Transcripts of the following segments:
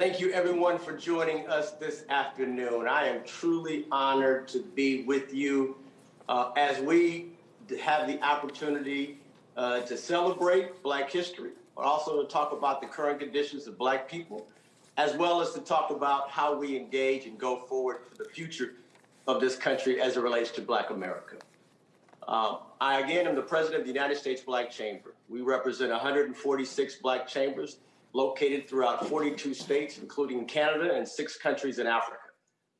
Thank you, everyone, for joining us this afternoon. I am truly honored to be with you uh, as we have the opportunity uh, to celebrate Black history, but also to talk about the current conditions of Black people, as well as to talk about how we engage and go forward for the future of this country as it relates to Black America. Uh, I, again, am the president of the United States Black Chamber. We represent 146 Black chambers located throughout 42 states, including Canada and six countries in Africa.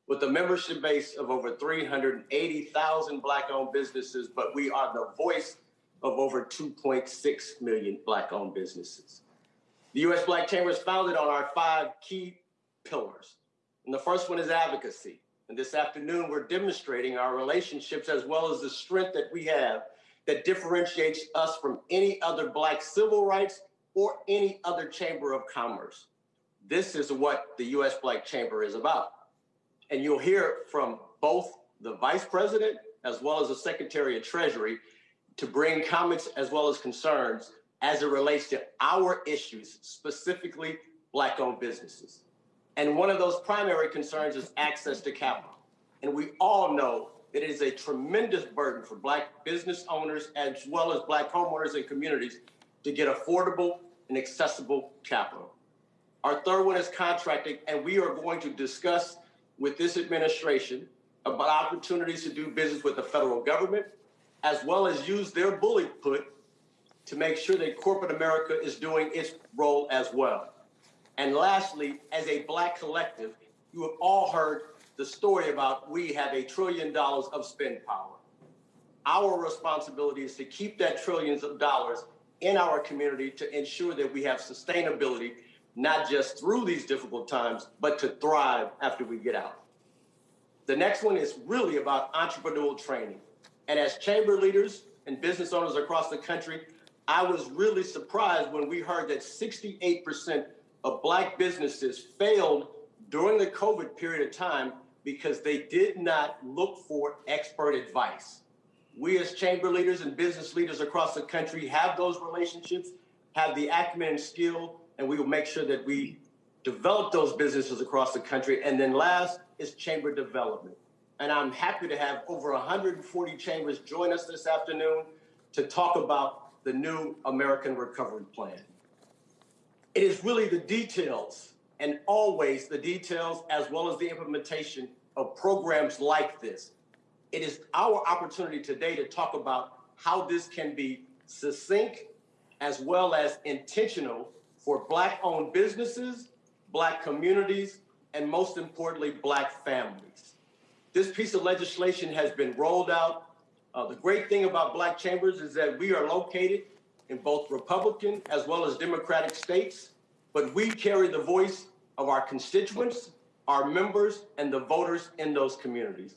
With a membership base of over 380,000 Black-owned businesses, but we are the voice of over 2.6 million Black-owned businesses. The U.S. Black Chamber is founded on our five key pillars. And the first one is advocacy. And this afternoon, we're demonstrating our relationships as well as the strength that we have that differentiates us from any other Black civil rights or any other chamber of commerce. This is what the U.S. Black Chamber is about. And you'll hear from both the vice president as well as the secretary of treasury to bring comments as well as concerns as it relates to our issues, specifically black owned businesses. And one of those primary concerns is access to capital. And we all know that it is a tremendous burden for black business owners as well as black homeowners and communities to get affordable and accessible capital. Our third one is contracting, and we are going to discuss with this administration about opportunities to do business with the federal government, as well as use their bully put to make sure that corporate America is doing its role as well. And lastly, as a black collective, you have all heard the story about we have a trillion dollars of spend power. Our responsibility is to keep that trillions of dollars in our community to ensure that we have sustainability, not just through these difficult times, but to thrive after we get out. The next one is really about entrepreneurial training. And as chamber leaders and business owners across the country, I was really surprised when we heard that 68% of Black businesses failed during the COVID period of time because they did not look for expert advice we as chamber leaders and business leaders across the country have those relationships, have the acumen and skill, and we will make sure that we develop those businesses across the country. And then last is chamber development. And I'm happy to have over 140 chambers join us this afternoon to talk about the new American Recovery Plan. It is really the details and always the details as well as the implementation of programs like this it is our opportunity today to talk about how this can be succinct as well as intentional for Black owned businesses, Black communities, and most importantly, Black families. This piece of legislation has been rolled out. Uh, the great thing about Black Chambers is that we are located in both Republican as well as Democratic states, but we carry the voice of our constituents, our members, and the voters in those communities.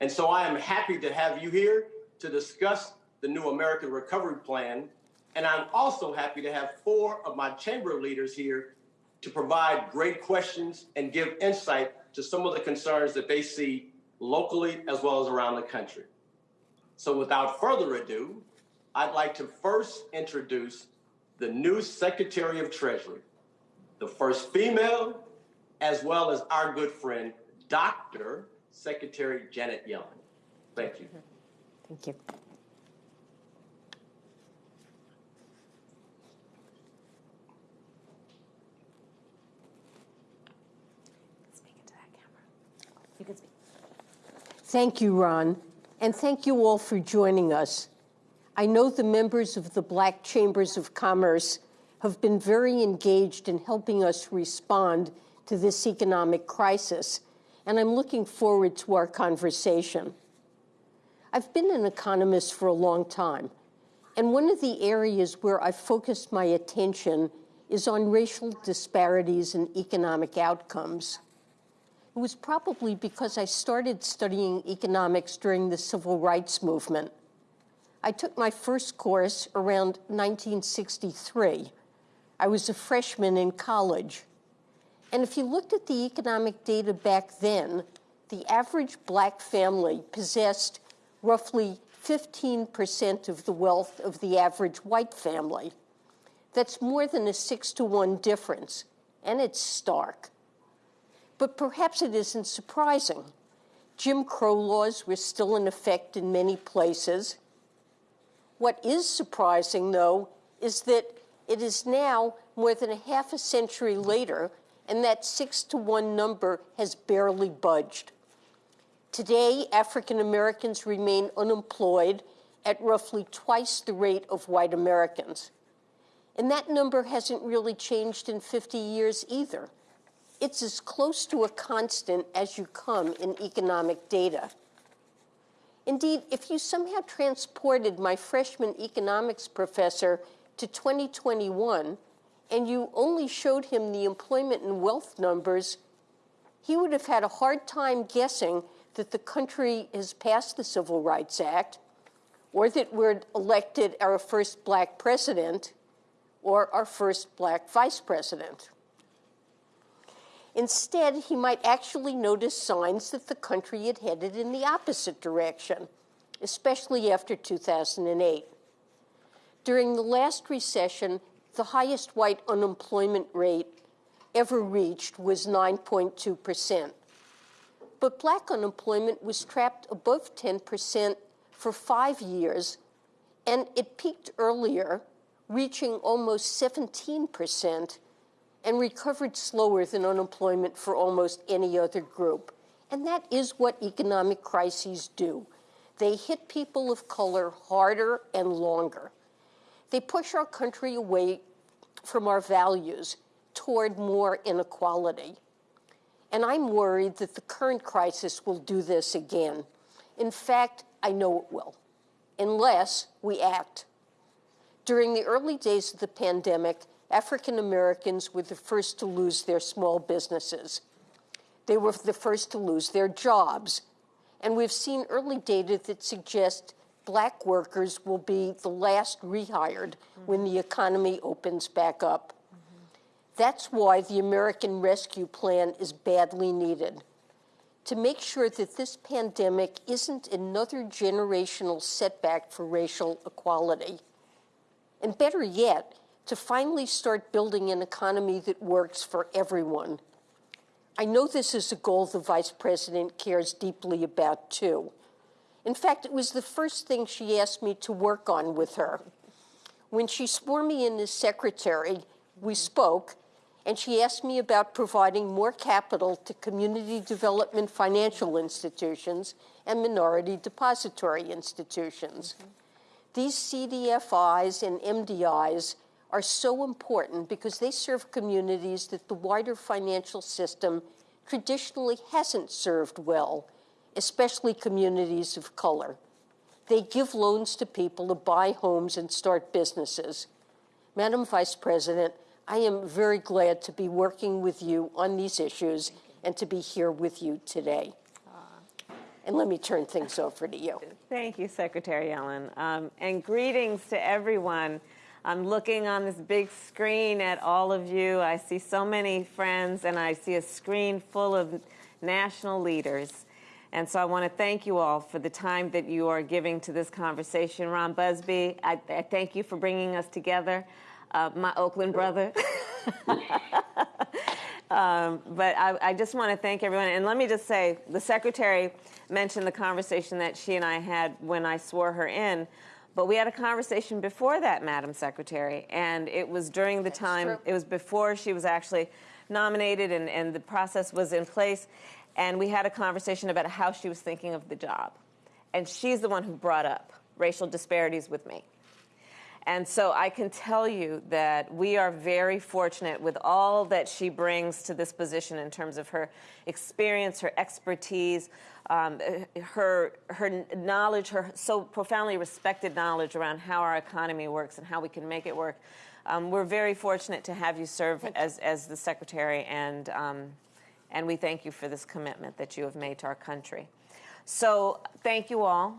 And so I am happy to have you here to discuss the new American Recovery Plan. And I'm also happy to have four of my chamber leaders here to provide great questions and give insight to some of the concerns that they see locally as well as around the country. So without further ado, I'd like to first introduce the new Secretary of Treasury, the first female, as well as our good friend, Dr. Secretary Janet Yellen. Thank you. Thank you. Speak into that camera. You can speak. Thank you, Ron, and thank you all for joining us. I know the members of the Black Chambers of Commerce have been very engaged in helping us respond to this economic crisis and I'm looking forward to our conversation. I've been an economist for a long time, and one of the areas where I've focused my attention is on racial disparities in economic outcomes. It was probably because I started studying economics during the civil rights movement. I took my first course around 1963. I was a freshman in college. And if you looked at the economic data back then, the average black family possessed roughly 15% of the wealth of the average white family. That's more than a six to one difference, and it's stark. But perhaps it isn't surprising. Jim Crow laws were still in effect in many places. What is surprising, though, is that it is now more than a half a century later, and that six to one number has barely budged. Today, African Americans remain unemployed at roughly twice the rate of white Americans. And that number hasn't really changed in 50 years either. It's as close to a constant as you come in economic data. Indeed, if you somehow transported my freshman economics professor to 2021 and you only showed him the employment and wealth numbers, he would have had a hard time guessing that the country has passed the Civil Rights Act, or that we're elected our first black president, or our first black vice president. Instead, he might actually notice signs that the country had headed in the opposite direction, especially after 2008. During the last recession, the highest white unemployment rate ever reached was 9.2%. But black unemployment was trapped above 10% for five years, and it peaked earlier, reaching almost 17%, and recovered slower than unemployment for almost any other group. And that is what economic crises do. They hit people of color harder and longer. They push our country away from our values toward more inequality. And I'm worried that the current crisis will do this again. In fact, I know it will, unless we act. During the early days of the pandemic, African Americans were the first to lose their small businesses. They were the first to lose their jobs. And we've seen early data that suggests black workers will be the last rehired mm-hmm. when the economy opens back up. That's why the American Rescue Plan is badly needed. To make sure that this pandemic isn't another generational setback for racial equality. And better yet, to finally start building an economy that works for everyone. I know this is a goal the Vice President cares deeply about, too. In fact, it was the first thing she asked me to work on with her. When she swore me in as secretary, we spoke, and she asked me about providing more capital to community development financial institutions and minority depository institutions. These CDFIs and MDIs are so important because they serve communities that the wider financial system traditionally hasn't served well, especially communities of color. They give loans to people to buy homes and start businesses. Madam Vice President, I am very glad to be working with you on these issues and to be here with you today. And let me turn things over to you. Thank you, Secretary Yellen. Um, and greetings to everyone. I'm looking on this big screen at all of you. I see so many friends, and I see a screen full of national leaders. And so I want to thank you all for the time that you are giving to this conversation. Ron Busby, I, I thank you for bringing us together uh, my Oakland brother. um, but I, I just want to thank everyone. And let me just say the secretary mentioned the conversation that she and I had when I swore her in. But we had a conversation before that, Madam Secretary, and it was during the That's time, true. it was before she was actually nominated and, and the process was in place. And we had a conversation about how she was thinking of the job. And she's the one who brought up racial disparities with me. And so I can tell you that we are very fortunate with all that she brings to this position in terms of her experience, her expertise, um, her, her knowledge, her so profoundly respected knowledge around how our economy works and how we can make it work. Um, we're very fortunate to have you serve as, as the secretary, and, um, and we thank you for this commitment that you have made to our country. So, thank you all.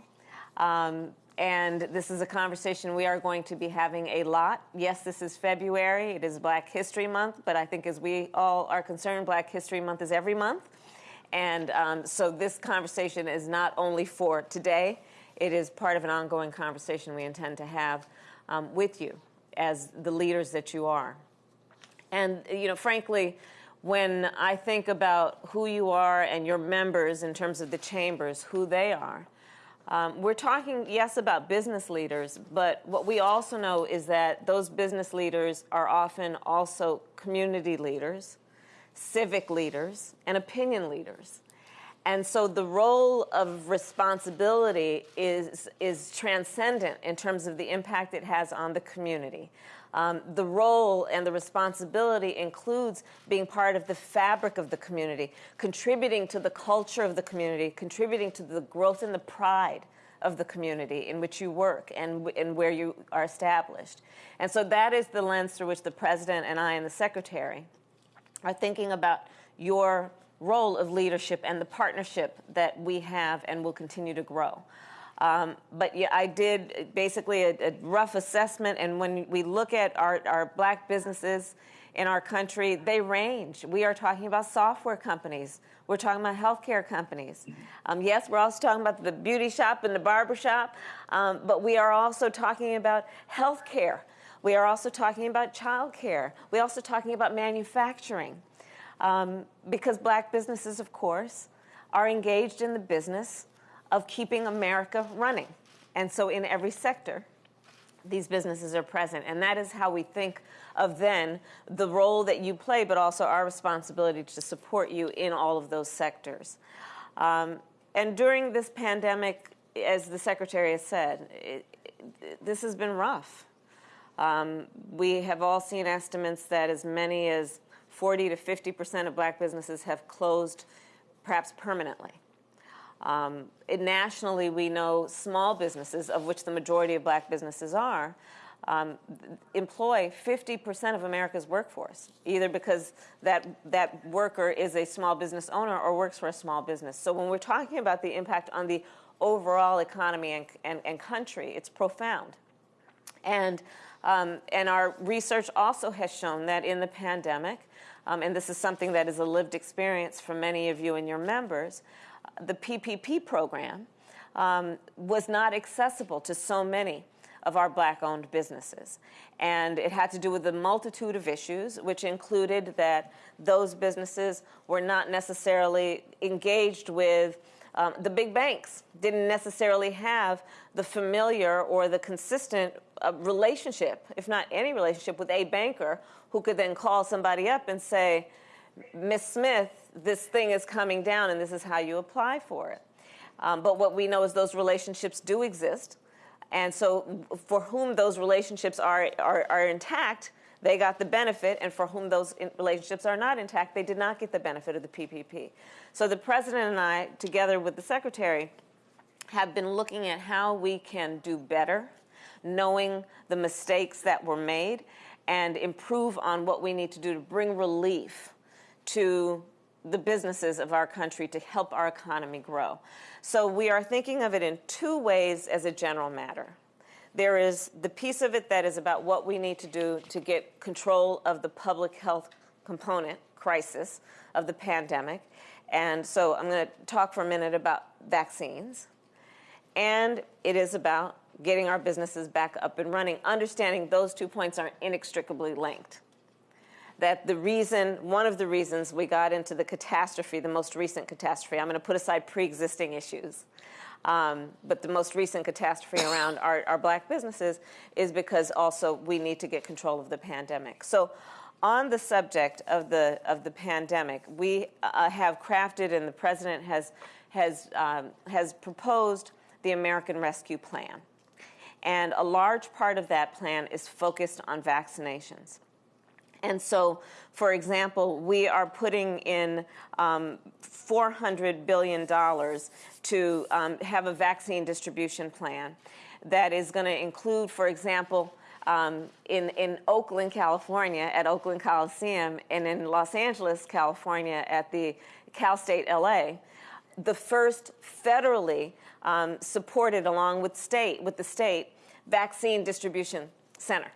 Um, and this is a conversation we are going to be having a lot. Yes, this is February. It is Black History Month, but I think as we all are concerned, Black History Month is every month. And um, so this conversation is not only for today, it is part of an ongoing conversation we intend to have um, with you as the leaders that you are. And, you know, frankly, when I think about who you are and your members in terms of the chambers, who they are, um, we're talking, yes, about business leaders, but what we also know is that those business leaders are often also community leaders, civic leaders, and opinion leaders. And so the role of responsibility is, is transcendent in terms of the impact it has on the community. Um, the role and the responsibility includes being part of the fabric of the community, contributing to the culture of the community, contributing to the growth and the pride of the community in which you work and, and where you are established. And so that is the lens through which the president and I and the secretary are thinking about your role of leadership and the partnership that we have and will continue to grow. Um, but yeah, I did basically a, a, rough assessment, and when we look at our, our black businesses in our country, they range. We are talking about software companies. We're talking about healthcare companies. Um, yes, we're also talking about the beauty shop and the barber shop, um, but we are also talking about healthcare. We are also talking about childcare. We're also talking about manufacturing. Um, because black businesses, of course, are engaged in the business of keeping America running. And so in every sector, these businesses are present. And that is how we think of then the role that you play, but also our responsibility to support you in all of those sectors. Um, and during this pandemic, as the Secretary has said, it, it, this has been rough. Um, we have all seen estimates that as many as 40 to 50 percent of black businesses have closed perhaps permanently. Um, nationally, we know small businesses, of which the majority of black businesses are, um, employ 50% of America's workforce, either because that, that worker is a small business owner or works for a small business. So when we're talking about the impact on the overall economy and, and, and country, it's profound. And, um, and our research also has shown that in the pandemic, um, and this is something that is a lived experience for many of you and your members, the PPP program um, was not accessible to so many of our black owned businesses. And it had to do with a multitude of issues, which included that those businesses were not necessarily engaged with um, the big banks, didn't necessarily have the familiar or the consistent uh, relationship, if not any relationship, with a banker who could then call somebody up and say, Miss Smith, this thing is coming down and this is how you apply for it. Um, but what we know is those relationships do exist. And so, for whom those relationships are, are, are intact, they got the benefit, and for whom those relationships are not intact, they did not get the benefit of the PPP. So, the president and I, together with the secretary, have been looking at how we can do better, knowing the mistakes that were made, and improve on what we need to do to bring relief to the businesses of our country to help our economy grow. So we are thinking of it in two ways as a general matter. There is the piece of it that is about what we need to do to get control of the public health component crisis of the pandemic. And so I'm going to talk for a minute about vaccines. And it is about getting our businesses back up and running, understanding those two points are inextricably linked that the reason, one of the reasons we got into the catastrophe, the most recent catastrophe, I'm going to put aside pre existing issues. Um, but the most recent catastrophe around our, our black businesses is because also we need to get control of the pandemic. So, on the subject of the of the pandemic, we uh, have crafted, and the president has has um, has proposed the American Rescue Plan, and a large part of that plan is focused on vaccinations. And so, for example, we are putting in um, $400 billion to um, have a vaccine distribution plan that is going to include, for example, um, in, in Oakland, California, at Oakland Coliseum, and in Los Angeles, California, at the Cal State LA, the first federally um, supported, along with state, with the state, vaccine distribution center.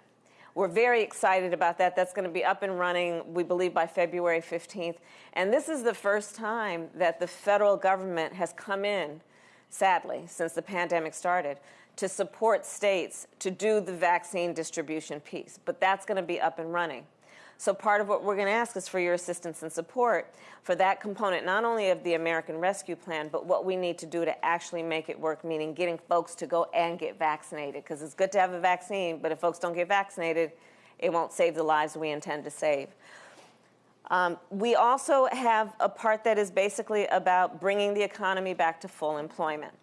We're very excited about that. That's going to be up and running, we believe, by February 15th. And this is the first time that the federal government has come in, sadly, since the pandemic started, to support states to do the vaccine distribution piece. But that's going to be up and running. So part of what we're going to ask is for your assistance and support for that component, not only of the American Rescue Plan, but what we need to do to actually make it work, meaning getting folks to go and get vaccinated. Because it's good to have a vaccine, but if folks don't get vaccinated, it won't save the lives we intend to save. Um, we also have a part that is basically about bringing the economy back to full employment.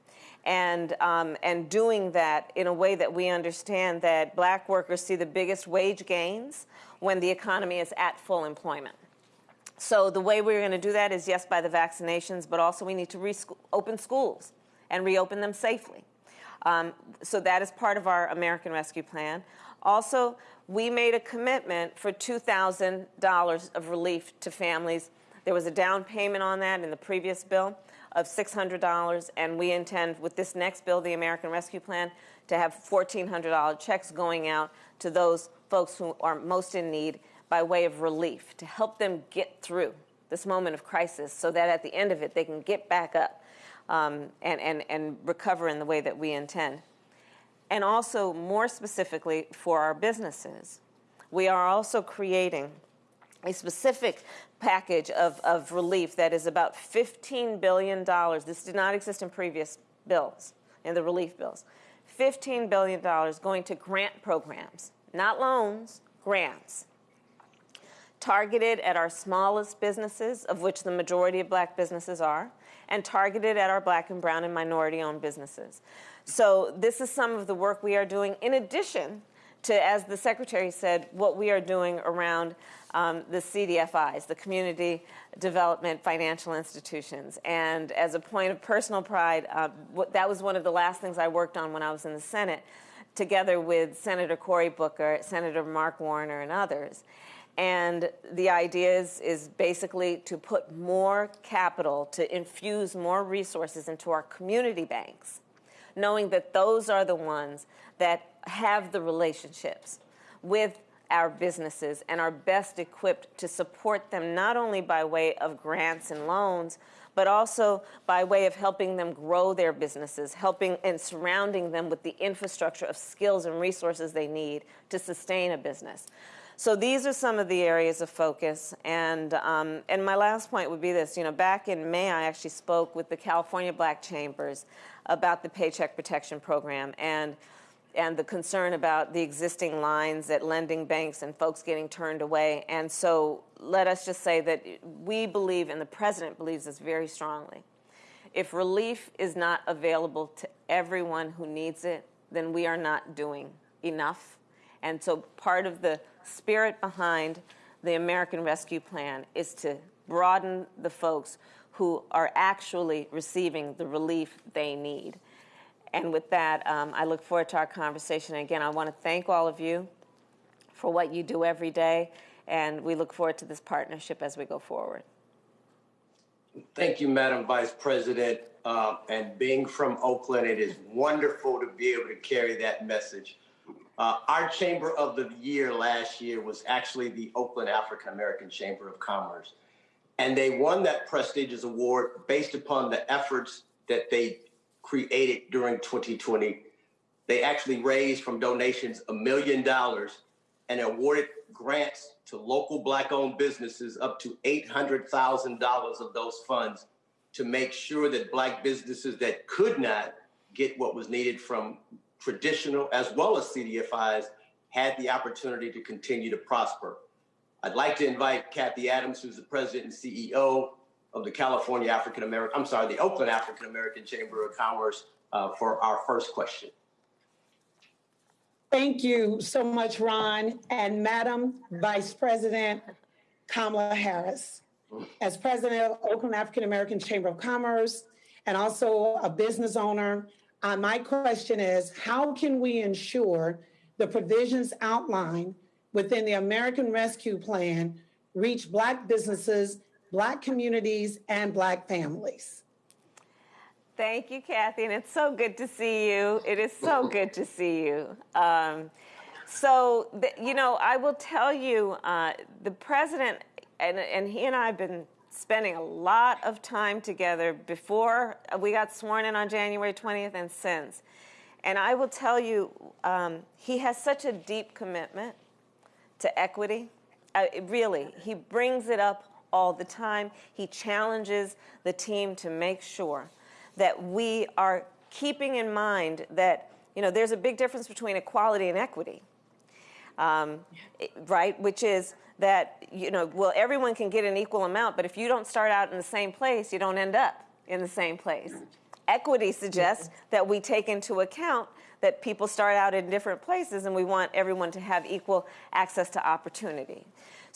And, um, and doing that in a way that we understand that black workers see the biggest wage gains when the economy is at full employment. So the way we're going to do that is yes, by the vaccinations, but also we need to reopen schools and reopen them safely. Um, so that is part of our American Rescue Plan. Also, we made a commitment for $2,000 of relief to families. There was a down payment on that in the previous bill of $600, and we intend with this next bill, the American Rescue Plan, to have $1,400 checks going out to those folks who are most in need by way of relief to help them get through this moment of crisis so that at the end of it they can get back up um, and, and, and recover in the way that we intend. And also, more specifically, for our businesses, we are also creating a specific package of, of relief that is about $15 billion. This did not exist in previous bills, in the relief bills. $15 billion going to grant programs, not loans, grants, targeted at our smallest businesses, of which the majority of black businesses are, and targeted at our black and brown and minority owned businesses. So, this is some of the work we are doing in addition to, as the secretary said, what we are doing around um, the CDFIs, the Community Development Financial Institutions. And as a point of personal pride, uh, that was one of the last things I worked on when I was in the Senate, together with Senator Cory Booker, Senator Mark Warner, and others. And the idea is, is basically to put more capital, to infuse more resources into our community banks, knowing that those are the ones that have the relationships with our businesses and are best equipped to support them not only by way of grants and loans, but also by way of helping them grow their businesses, helping and surrounding them with the infrastructure of skills and resources they need to sustain a business. So these are some of the areas of focus. And, um, and my last point would be this. You know, back in May, I actually spoke with the California Black Chambers about the Paycheck Protection Program and, and the concern about the existing lines at lending banks and folks getting turned away. And so let us just say that we believe, and the President believes this very strongly, if relief is not available to everyone who needs it, then we are not doing enough. And so part of the spirit behind the American Rescue Plan is to broaden the folks who are actually receiving the relief they need. And with that, um, I look forward to our conversation. And again, I want to thank all of you for what you do every day, and we look forward to this partnership as we go forward. Thank you, Madam Vice President. Uh, and being from Oakland, it is wonderful to be able to carry that message uh, our Chamber of the Year last year was actually the Oakland African American Chamber of Commerce. And they won that prestigious award based upon the efforts that they created during 2020. They actually raised from donations a million dollars and awarded grants to local black owned businesses up to $800,000 of those funds to make sure that black businesses that could not get what was needed from traditional as well as CDFIs had the opportunity to continue to prosper. I'd like to invite Kathy Adams, who's the president and CEO of the California African American, I'm sorry, the Oakland African American Chamber of Commerce uh, for our first question. Thank you so much, Ron. And Madam Vice President Kamala Harris, as president of Oakland African American Chamber of Commerce and also a business owner, uh, my question is how can we ensure the provisions outlined within the American Rescue Plan reach Black businesses, Black communities, and Black families? Thank you, Kathy, and it's so good to see you. It is so good to see you. Um, so, the, you know, I will tell you, uh, the president and, and he and I have been spending a lot of time together before we got sworn in on January 20th and since. And I will tell you, um, he has such a deep commitment to equity uh, really, he brings it up all the time. He challenges the team to make sure that we are keeping in mind that you know there's a big difference between equality and equity, um, right? Which is that you know, well, everyone can get an equal amount, but if you don't start out in the same place, you don't end up in the same place. Equity suggests that we take into account that people start out in different places and we want everyone to have equal access to opportunity.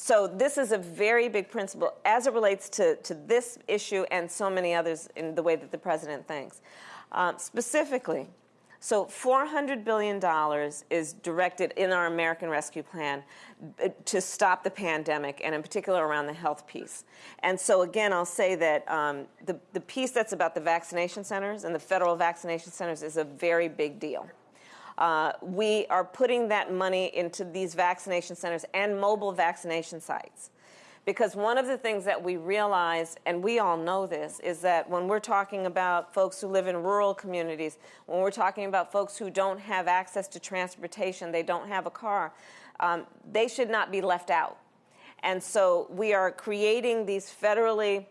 So this is a very big principle as it relates to, to this issue and so many others in the way that the president thinks. Um, specifically, so $400 billion is directed in our American Rescue Plan uh, to stop the pandemic, and in particular around the health piece. And so again, I'll say that um, the, the piece that's about the vaccination centers and the federal vaccination centers is a very big deal. Uh, we are putting that money into these vaccination centers and mobile vaccination sites. Because one of the things that we realize, and we all know this, is that when we're talking about folks who live in rural communities, when we're talking about folks who don't have access to transportation, they don't have a car, um, they should not be left out. And so we are creating these federally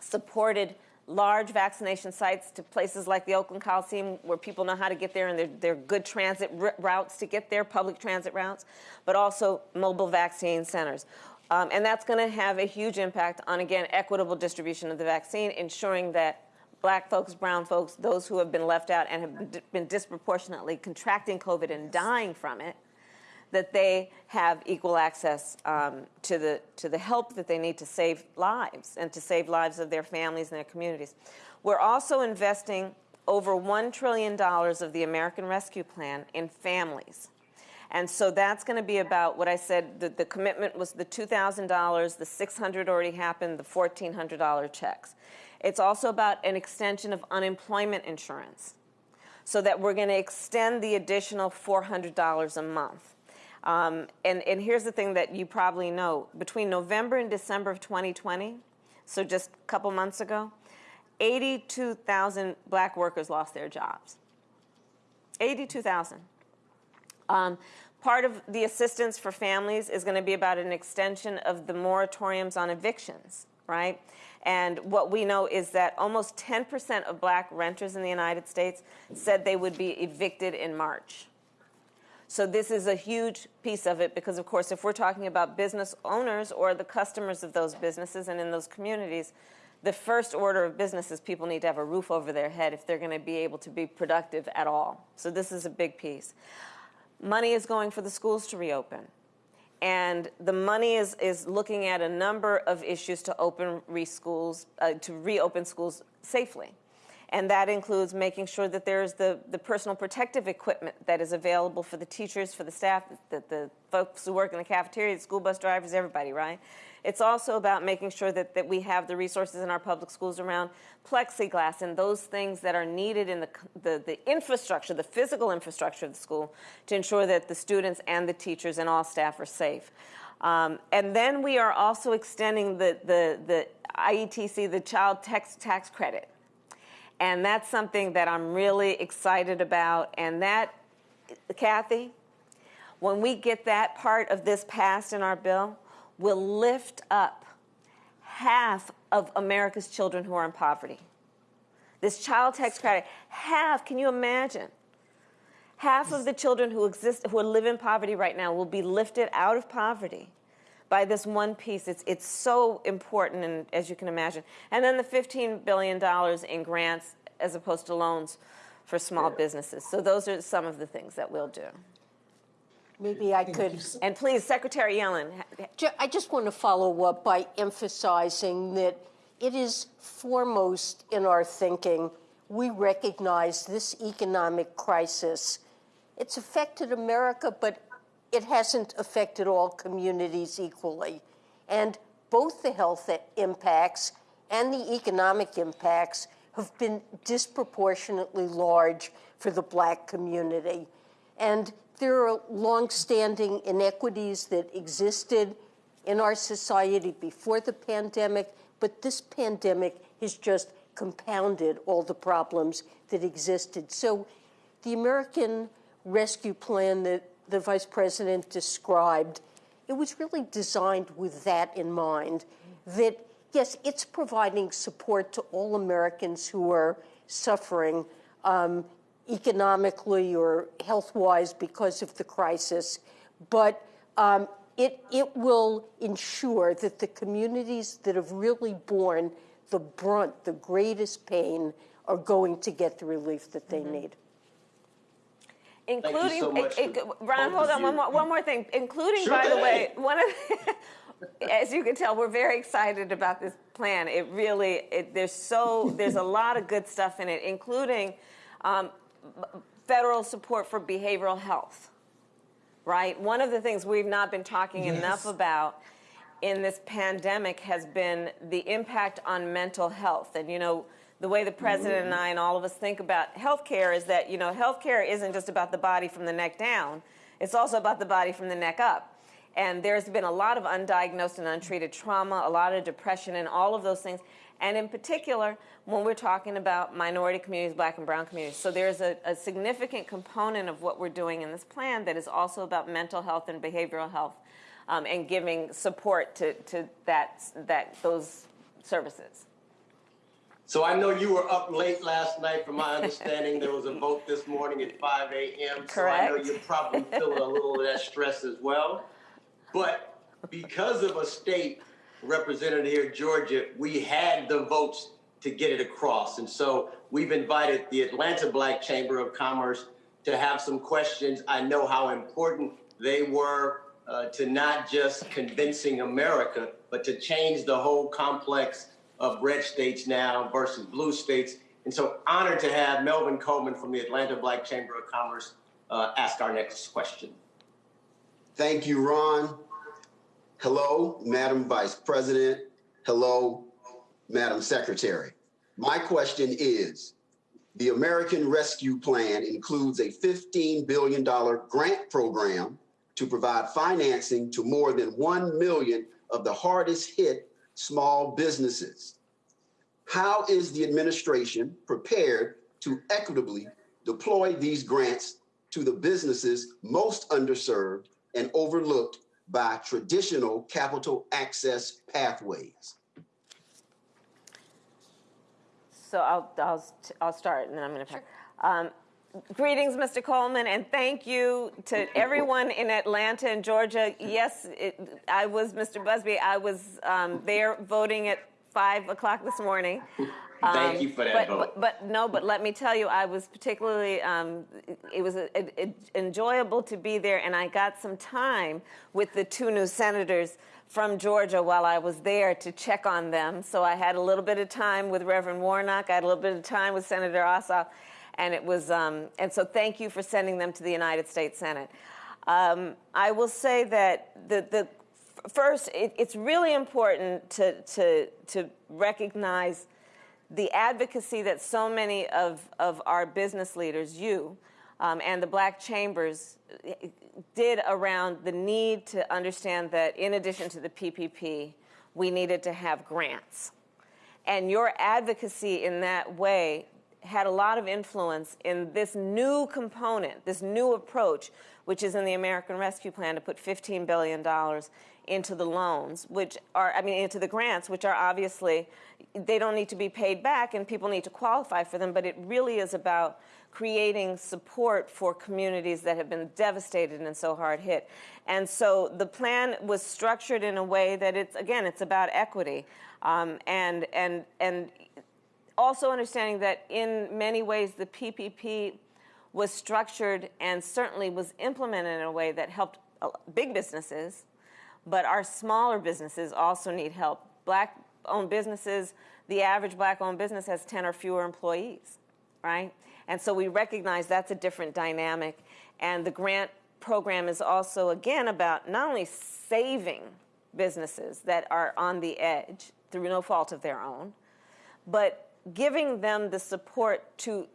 supported large vaccination sites to places like the Oakland Coliseum where people know how to get there and they're, they're good transit routes to get there, public transit routes, but also mobile vaccine centers. Um, and that's going to have a huge impact on, again, equitable distribution of the vaccine, ensuring that black folks, brown folks, those who have been left out and have been disproportionately contracting COVID and dying from it, that they have equal access um, to, the, to the help that they need to save lives and to save lives of their families and their communities. We're also investing over $1 trillion of the American Rescue Plan in families. And so that's going to be about what I said. The, the commitment was the $2,000, the 600 already happened, the $1,400 checks. It's also about an extension of unemployment insurance so that we're going to extend the additional $400 a month. Um, and, and here's the thing that you probably know between November and December of 2020, so just a couple months ago, 82,000 black workers lost their jobs. 82,000. Um, part of the assistance for families is going to be about an extension of the moratoriums on evictions, right? And what we know is that almost 10% of black renters in the United States said they would be evicted in March. So this is a huge piece of it because, of course, if we're talking about business owners or the customers of those businesses and in those communities, the first order of business is people need to have a roof over their head if they're going to be able to be productive at all. So this is a big piece. Money is going for the schools to reopen. And the money is, is looking at a number of issues to open re schools, uh, to reopen schools safely and that includes making sure that there's the, the personal protective equipment that is available for the teachers, for the staff, the, the folks who work in the cafeteria, the school bus drivers, everybody, right? It's also about making sure that, that we have the resources in our public schools around plexiglass and those things that are needed in the, the, the infrastructure, the physical infrastructure of the school to ensure that the students and the teachers and all staff are safe. Um, and then we are also extending the, the, the EITC, the Child Tax, tax Credit. And that's something that I'm really excited about. And that, Kathy, when we get that part of this passed in our bill, will lift up half of America's children who are in poverty. This child tax credit, half, can you imagine? Half of the children who exist, who live in poverty right now, will be lifted out of poverty by this one piece. It's, it's so important, and as you can imagine. And then the $15 billion in grants as opposed to loans for small businesses. So those are some of the things that we'll do. Maybe I could. And please, Secretary Yellen. I just want to follow up by emphasizing that it is foremost in our thinking. We recognize this economic crisis. It's affected America, but it hasn't affected all communities equally. And both the health impacts and the economic impacts have been disproportionately large for the black community. And there are longstanding inequities that existed in our society before the pandemic, but this pandemic has just compounded all the problems that existed. So the American Rescue Plan that the Vice President described it was really designed with that in mind. That yes, it's providing support to all Americans who are suffering um, economically or health-wise because of the crisis, but um, it, it will ensure that the communities that have really borne the brunt, the greatest pain, are going to get the relief that they need. Including, so it- it- Ron, hold on, one more, one more thing. Including, Sure by the way, one of, the- as you can tell, we're very excited about this plan. It really, it, there's so, there's a lot of good stuff in it, including um, federal support for behavioral health. Right. One of the things we've not been talking enough about in this pandemic has been the impact on mental health. And, you know, the way the president and I and all of us think about healthcare is that, you know, healthcare isn't just about the body from the neck down, it's also about the body from the neck up. And there's been a lot of undiagnosed and untreated trauma, a lot of depression, and all of those things. And in particular, when we're talking about minority communities, black and brown communities. So there's a, a significant component of what we're doing in this plan that is also about mental health and behavioral health um, and giving support to, to that, that, those services. So I know you were up late last night. From my understanding, there was a vote this morning at 5 a.m. So I know you're probably feeling a little of that stress as well. But because of a state represented here, Georgia, we had the votes to get it across. And so we've invited the Atlanta Black Chamber of Commerce to have some questions. I know how important they were uh, to not just convincing America, but to change the whole complex of red states now versus blue states. And so honored to have Melvin Coleman from the Atlanta Black Chamber of Commerce uh, ask our next question. Thank you, Ron. Hello, Madam Vice President. Hello, Madam Secretary. My question is, the American Rescue Plan includes a $15 billion grant program to provide financing to more than 1 million of the hardest hit small businesses. How is the administration prepared to equitably deploy these grants to the businesses most underserved and overlooked by traditional capital access pathways? So I'll, I'll, I'll start and then I'm going to. Um, greetings, Mr. Coleman, and thank you to everyone in Atlanta and Georgia. Yes, it, I was, Mr. Busby, I was um, there voting at 5 o'clock this morning. Thank Um, you for that but, vote. But, but no, but let me tell you, I was particularly, um, it was a, a- a- enjoyable to be there, and I got some time with the two new senators from Georgia while I was there to check on them. So I had a little bit of time with Reverend Warnock, I had a little bit of time with Senator Ossoff, and it was, um, and so thank you for sending them to the United States Senate. Um, I will say that the, the first, it, it's really important to, to, to recognize the advocacy that so many of, of our business leaders, you, um, and the black chambers did around the need to understand that in addition to the PPP, we needed to have grants. And your advocacy in that way had a lot of influence in this new component, this new approach, which is in the American Rescue Plan to put $15 billion into the loans, which are, I mean, into the grants, which are obviously, they don't need to be paid back and people need to qualify for them, but it really is about creating support for communities that have been devastated and so hard hit. And so the plan was structured in a way that it's, again, it's about equity. Um, and, and, and also understanding that in many ways the PPP was structured and certainly was implemented in a way that helped uh, big businesses, but our smaller businesses also need help. Black owned businesses, the average black owned business has 10 or fewer employees, right? And so we recognize that's a different dynamic. And the grant program is also, again, about not only saving businesses that are on the edge through no fault of their own, but giving them the support to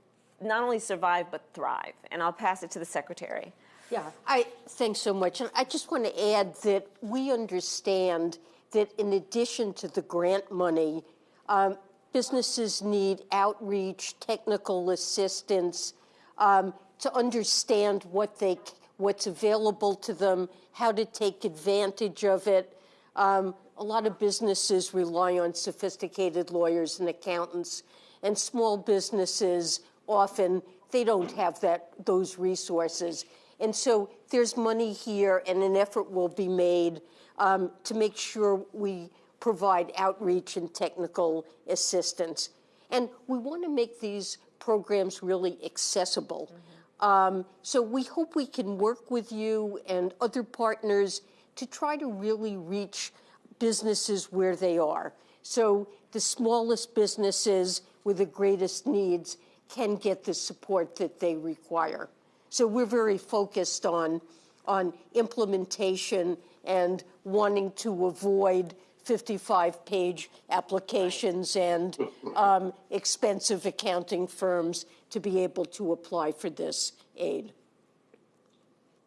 not only survive but thrive. And I'll pass it to the secretary. Yeah, I thanks so much. And I just want to add that we understand that in addition to the grant money, um, businesses need outreach, technical assistance um, to understand what they what's available to them, how to take advantage of it. Um, a lot of businesses rely on sophisticated lawyers and accountants, and small businesses often they don't have that those resources. And so there's money here, and an effort will be made um, to make sure we provide outreach and technical assistance. And we want to make these programs really accessible. Um, so we hope we can work with you and other partners to try to really reach businesses where they are. So the smallest businesses with the greatest needs can get the support that they require. So we're very focused on, on implementation and wanting to avoid 55 page applications and um, expensive accounting firms to be able to apply for this aid.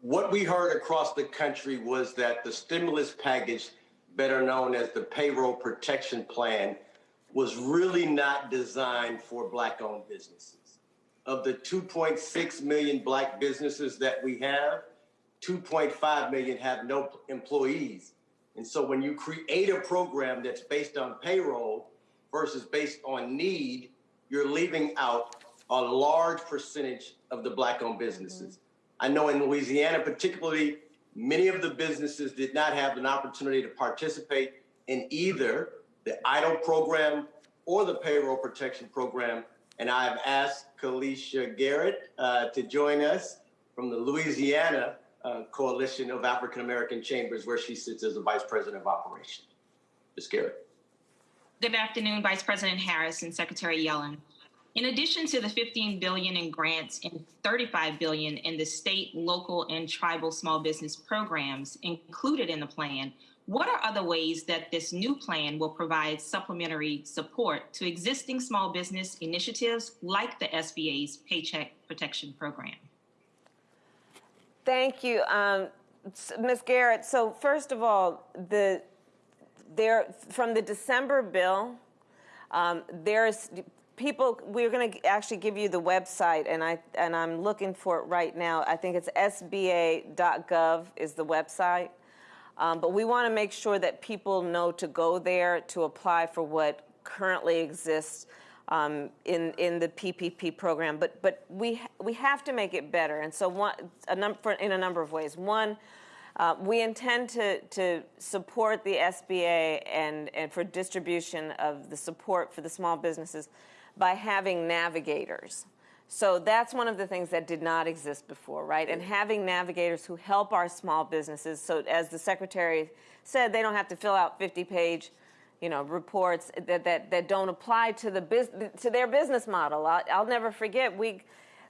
What we heard across the country was that the stimulus package, better known as the payroll protection plan, was really not designed for black owned businesses. Of the 2.6 million black businesses that we have, 2.5 million have no employees. And so when you create a program that's based on payroll versus based on need, you're leaving out a large percentage of the black owned businesses. I know in Louisiana, particularly, many of the businesses did not have an opportunity to participate in either the EIDL program or the payroll protection program. And I've asked Kalisha Garrett uh, to join us from the Louisiana uh, Coalition of African American Chambers, where she sits as the Vice President of Operations. Ms. Garrett. Good afternoon, Vice President Harris and Secretary Yellen. In addition to the 15 billion in grants and 35 billion in the state, local, and tribal small business programs included in the plan, what are other ways that this new plan will provide supplementary support to existing small business initiatives like the SBA's Paycheck Protection Program? Thank you, um, Ms. Garrett. So first of all, the there from the December bill, um, there's people. We're going to actually give you the website, and I and I'm looking for it right now. I think it's sba.gov is the website. Um, but we want to make sure that people know to go there to apply for what currently exists um, in in the PPP program. But but we we have to make it better, and so one a number in a number of ways. One. Uh, we intend to, to support the SBA and, and for distribution of the support for the small businesses by having navigators. So that's one of the things that did not exist before, right? And having navigators who help our small businesses. So as the secretary said, they don't have to fill out 50 page you know, reports that, that, that don't apply to the bus- to their business model. I'll, I'll never forget we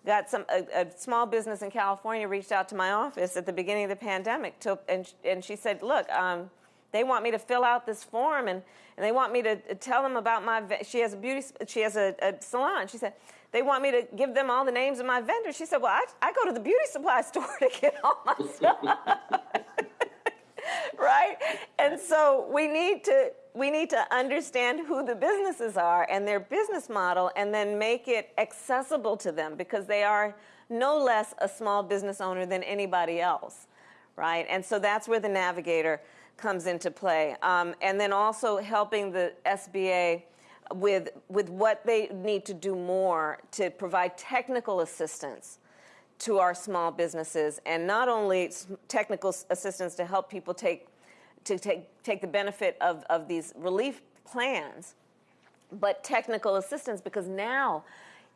got some a, a, small business in California reached out to my office at the beginning of the pandemic to, and and she said, look. Um, they want me to fill out this form and, and they want me to tell them about my she has a beauty she has a, a salon. She said they want me to give them all the names of my vendors. She said well i, I go to the beauty supply store to get all my stuff. Right? And so we need to we need to understand who the businesses are and their business model and then make it accessible to them because they are no less a small business owner than anybody else, right? And so that's where the navigator comes into play. Um, and then also helping the SBA with, with what they need to do more to provide technical assistance to our small businesses and not only technical assistance to help people take to take, take the benefit of, of these relief plans, but technical assistance because now,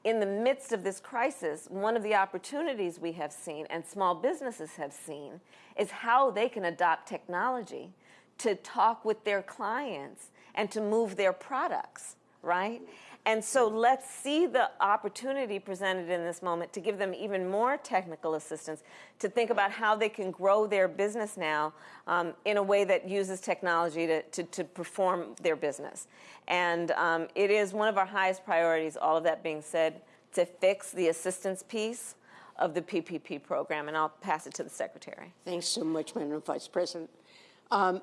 in the midst of this crisis, one of the opportunities we have seen and small businesses have seen is how they can adopt technology to talk with their clients and to move their products, right? And so let's see the opportunity presented in this moment to give them even more technical assistance to think about how they can grow their business now um, in a way that uses technology to, to, to perform their business. And um, it is one of our highest priorities, all of that being said, to fix the assistance piece of the PPP program. And I'll pass it to the Secretary. Thanks so much, Madam Vice President. Um,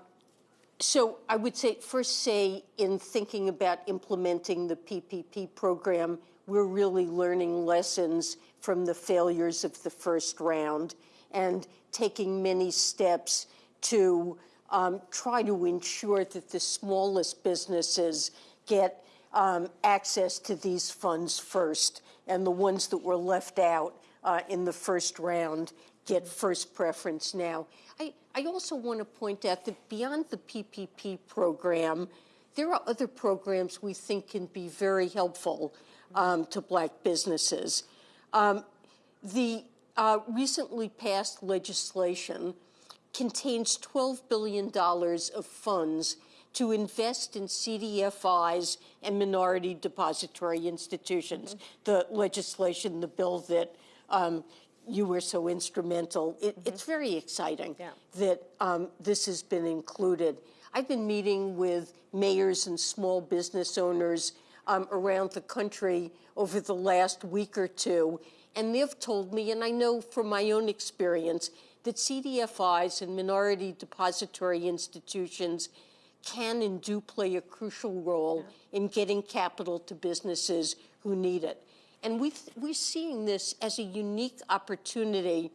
so I would say, first say, in thinking about implementing the PPP program, we're really learning lessons from the failures of the first round. and taking many steps to um, try to ensure that the smallest businesses get um, access to these funds first, and the ones that were left out uh, in the first round get first preference now. I, I also want to point out that beyond the PPP program, there are other programs we think can be very helpful um, to black businesses. Um, the uh, recently passed legislation contains $12 billion of funds to invest in CDFIs and minority depository institutions. Mm-hmm. The legislation, the bill that um, you were so instrumental, it, mm-hmm. it's very exciting yeah. that um, this has been included. I've been meeting with mayors and small business owners um, around the country over the last week or two, and they've told me, and I know from my own experience, that CDFIs and minority depository institutions can and do play a crucial role yeah. in getting capital to businesses who need it. And we we're seeing this as a unique opportunity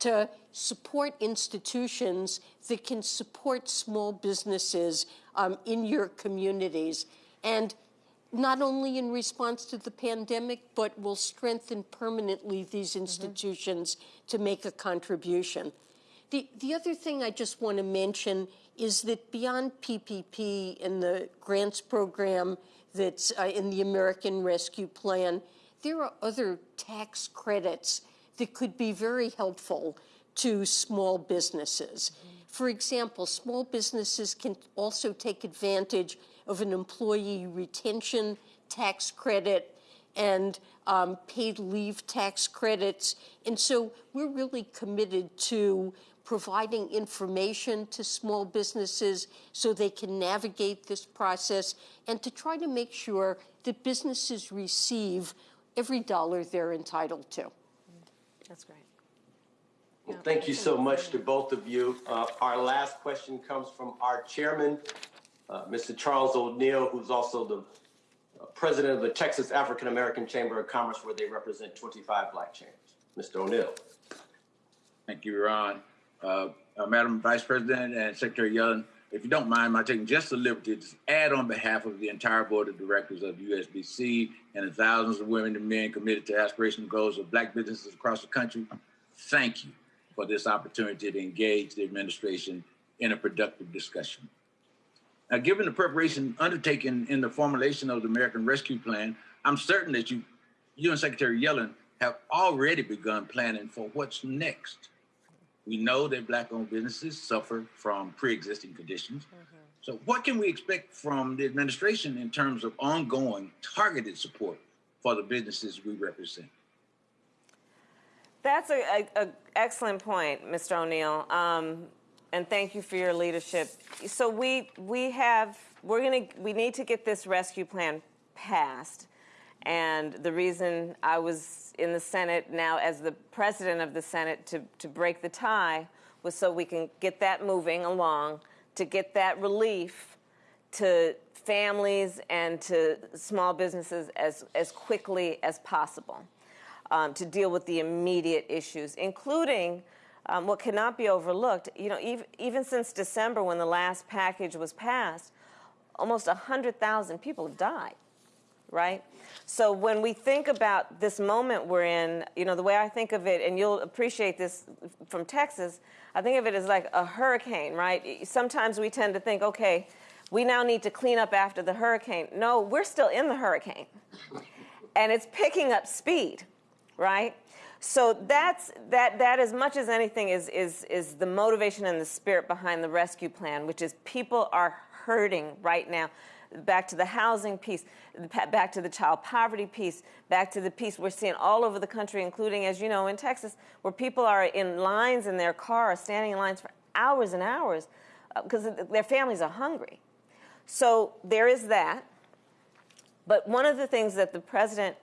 to support institutions that can support small businesses um, in your communities. And not only in response to the pandemic, but will strengthen permanently these mm-hmm. institutions mm-hmm. to make a contribution. The, the other thing I just want to mention is that beyond PPP and the grants program that's uh, in the American Rescue Plan, there are other tax credits that could be very helpful to small businesses. For example, small businesses can also take advantage of an employee retention tax credit and um, paid leave tax credits. And so we're really committed to providing information to small businesses so they can navigate this process and to try to make sure that businesses receive every dollar they're entitled to. That's great. Well, thank you so much to both of you. Uh, our last question comes from our chairman, uh, Mr. Charles O'Neal, who's also the uh, president of the Texas African American Chamber of Commerce, where they represent 25 black chambers. Mr. O'Neal. Thank you, Ron. Uh, uh, Madam Vice President and Secretary Yellen, if you don't mind my taking just the liberty to add on behalf of the entire board of directors of USBC and the thousands of women and men committed to aspirational goals of black businesses across the country, thank you for this opportunity to engage the administration in a productive discussion. Now, given the preparation undertaken in the formulation of the American Rescue Plan, I'm certain that you, you and Secretary Yellen have already begun planning for what's next. We know that Black-owned businesses suffer from pre-existing conditions. Mm-hmm. So what can we expect from the administration in terms of ongoing targeted support for the businesses we represent? That's an excellent point, Mr. O'Neal. Um, and thank you for your leadership. So we we have we're gonna we need to get this rescue plan passed, and the reason I was in the Senate now as the president of the Senate to to break the tie was so we can get that moving along to get that relief to families and to small businesses as as quickly as possible um, to deal with the immediate issues, including um, what cannot be overlooked, you know, even, even since December when the last package was passed, almost 100,000 people have died, right? So when we think about this moment we're in, you know, the way I think of it, and you'll appreciate this from Texas, I think of it as like a hurricane, right? Sometimes we tend to think, okay, we now need to clean up after the hurricane. No, we're still in the hurricane. And it's picking up speed, right? So that's that that as much as anything is is is the motivation and the spirit behind the rescue plan, which is people are hurting right now. Back to the housing piece, back to the child poverty piece, back to the piece we're seeing all over the country, including, as you know, in Texas, where people are in lines in their car, standing in lines for hours and hours because uh, their families are hungry. So there is that. But one of the things that the president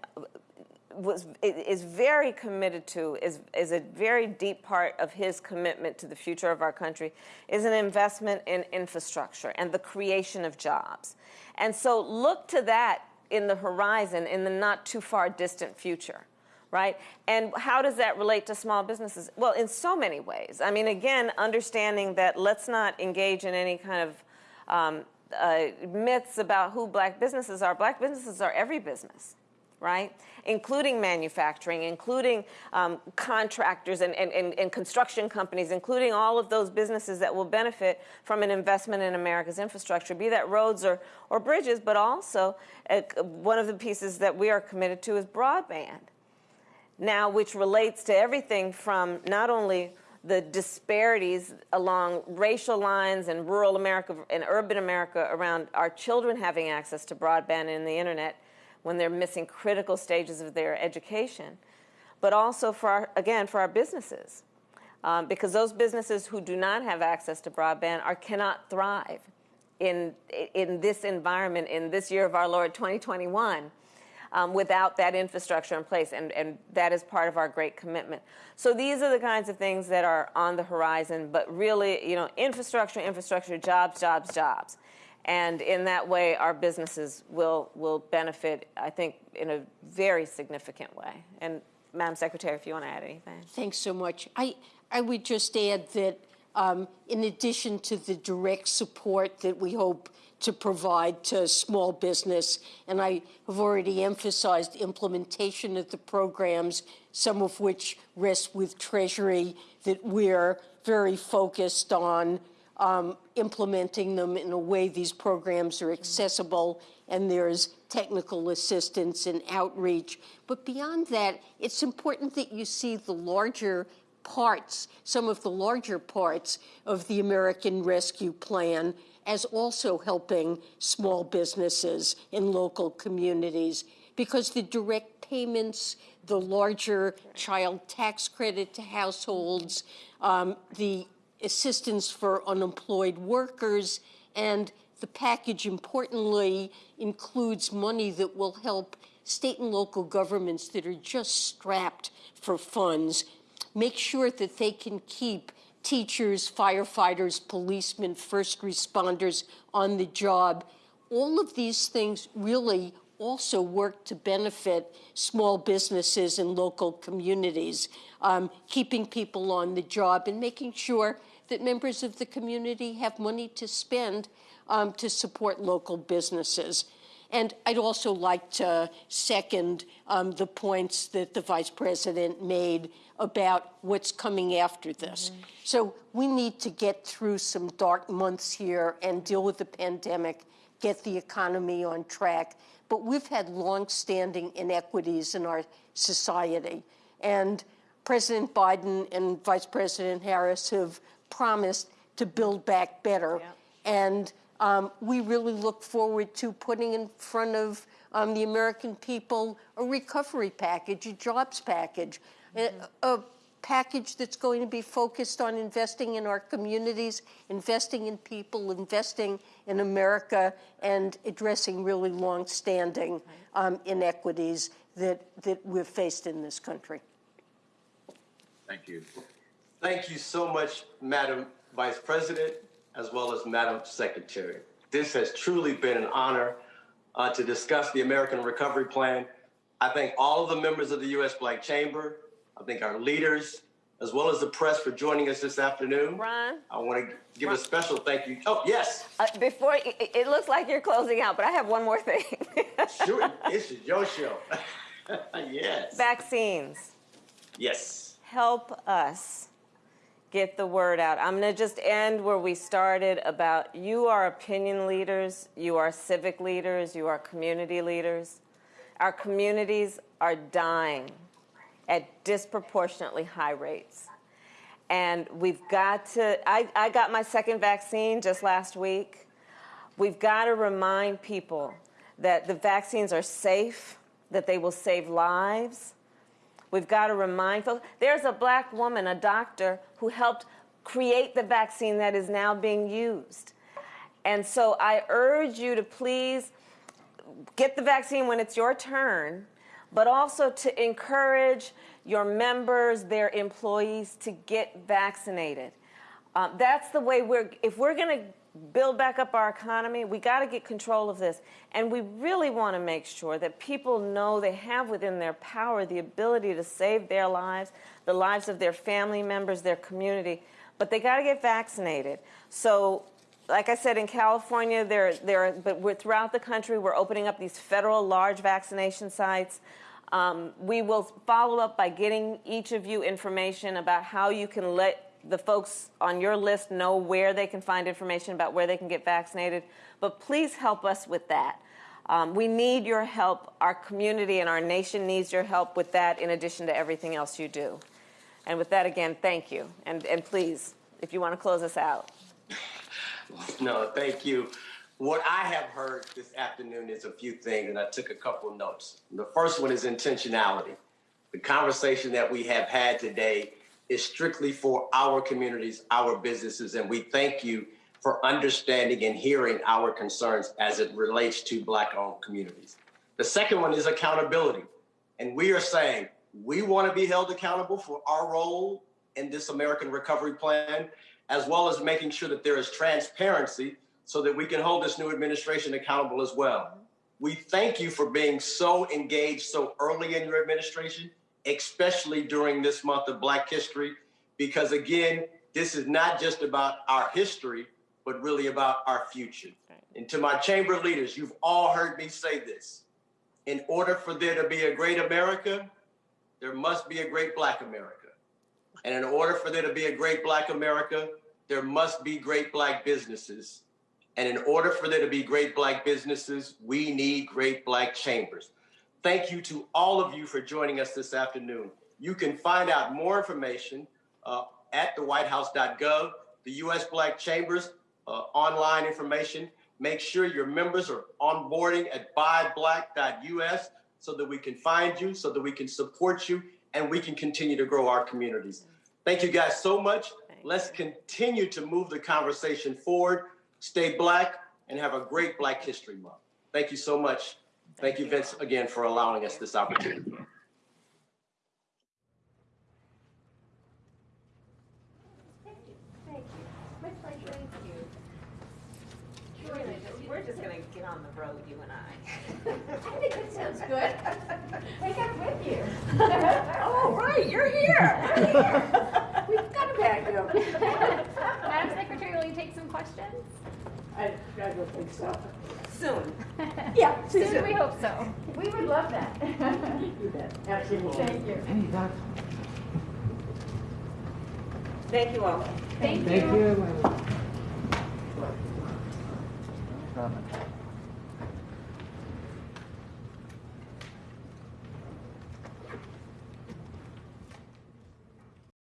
was is very committed to is is a very deep part of his commitment to the future of our country is an investment in infrastructure and the creation of jobs. And so look to that in the horizon in the not too far distant future. right? And how does that relate to small businesses? Well, in so many ways. I mean, again, understanding that let's not engage in any kind of um, uh, myths about who black businesses are. Black businesses are every business, right? Including manufacturing, including um, contractors and, and, and, and construction companies, including all of those businesses that will benefit from an investment in America's infrastructure, be that roads or, or bridges, but also uh, one of the pieces that we are committed to is broadband. Now, which relates to everything from not only the disparities along racial lines in rural America and urban America around our children having access to broadband and the internet when they're missing critical stages of their education, but also for our, again for our businesses, um, because those businesses who do not have access to broadband are cannot thrive in in this environment in this year of our Lord 2021 um, without that infrastructure in place, and, and that is part of our great commitment. So these are the kinds of things that are on the horizon, but really, you know, infrastructure, infrastructure, jobs, jobs, jobs. And in that way, our businesses will, will benefit, I think, in a very significant way. And Madam Secretary, if you want to add anything. Thanks so much. I, I would just add that um, in addition to the direct support that we hope to provide to small business. And I have already emphasized implementation of the programs, some of which rest with Treasury, that we're very focused on um, implementing them in a way these programs are accessible and there's technical assistance and outreach. But beyond that, it's important that you see the larger parts, some of the larger parts of the American Rescue Plan as also helping small businesses in local communities because the direct payments, the larger child tax credit to households, um, the assistance for unemployed workers, and the package, importantly, includes money that will help state and local governments that are just strapped for funds make sure that they can keep teachers, firefighters, policemen, first responders on the job. All of these things really also work to benefit small businesses and local communities, um, keeping people on the job and making sure that members of the community have money to spend um, to support local businesses. And I'd also like to second um, the points that the Vice President made about what's coming after this. Mm-hmm. So we need to get through some dark months here and deal with the pandemic, get the economy on track. But we've had long-standing inequities in our society. And President Biden and Vice President Harris have promised to build back better. Yeah. And um, we really look forward to putting in front of um, the American people a recovery package, a jobs package, mm-hmm. a, a, package that's going to be focused on investing in our communities, investing in people, investing in America, and addressing really long-standing um, inequities that, that we've faced in this country. Thank you. Thank you so much, Madam Vice President as well as Madam Secretary. This has truly been an honor uh, to discuss the American Recovery Plan. I thank all of the members of the U.S. Black Chamber. I thank our leaders, as well as the press for joining us this afternoon. Ron? I want to give Ron. a special thank you. Oh, yes. Uh, before, it, it, looks like you're closing out, but I have one more thing. sure, this is your show. yes. Vaccines. Yes. Help us get the word out. I'm going to just end where we started about you are opinion leaders, you are civic leaders, you are community leaders. Our communities are dying at disproportionately high rates. And we've got to, I, I got my second vaccine just last week. We've got to remind people that the vaccines are safe, that they will save lives, We've got to remind folks. There's a black woman, a doctor, who helped create the vaccine that is now being used. And so I urge you to please get the vaccine when it's your turn, but also to encourage your members, their employees to get vaccinated. Um, that's the way we're, if we're going to build back up our economy. We got to get control of this. And we really want to make sure that people know they have within their power the ability to save their lives, the lives of their family members, their community, but they got to get vaccinated. So, like I said, in California, there, there, but we're, throughout the country, we're opening up these federal large vaccination sites. Um, we will follow up by getting each of you information about how you can let the folks on your list know where they can find information about where they can get vaccinated. But please help us with that. Um, we need your help. Our community and our nation needs your help with that, in addition to everything else you do. And with that, again, thank you. And, and please, if you want to close us out. No, thank you. What I have heard this afternoon is a few things, and I took a couple notes. The first one is intentionality. The conversation that we have had today is strictly for our communities, our businesses, and we thank you for understanding and hearing our concerns as it relates to Black-owned communities. The second one is accountability. And we are saying we want to be held accountable for our role in this American Recovery Plan, as well as making sure that there is transparency so that we can hold this new administration accountable as well. We thank you for being so engaged so early in your administration, especially during this month of Black History, because again, this is not just about our history, but really about our future. And to my chamber leaders, you've all heard me say this. In order for there to be a great America, there must be a great Black America. And in order for there to be a great Black America, there must be great Black businesses. And in order for there to be great Black businesses, we need great Black chambers. Thank you to all of you for joining us this afternoon. You can find out more information uh, at thewhitehouse.gov, the U.S. Black Chambers uh, online information. Make sure your members are onboarding at buyblack.us so that we can find you, so that we can support you, and we can continue to grow our communities. Thank you guys so much. Let's continue to move the conversation forward. Stay Black and have a great Black History Month. Thank you so much. Thank you, Vince, again, for allowing us this opportunity. Thank you. Thank you. We're just going to get on the road, you and I. I think it sounds good. Take it with you. oh, right, you're here. We've got a bag Madam Secretary, will you take some questions? I, I don't think so. Soon. Yeah, soon we hope so. We would love that. You bet. Absolutely. Thank you. Thank you all. Thank you. Thank you.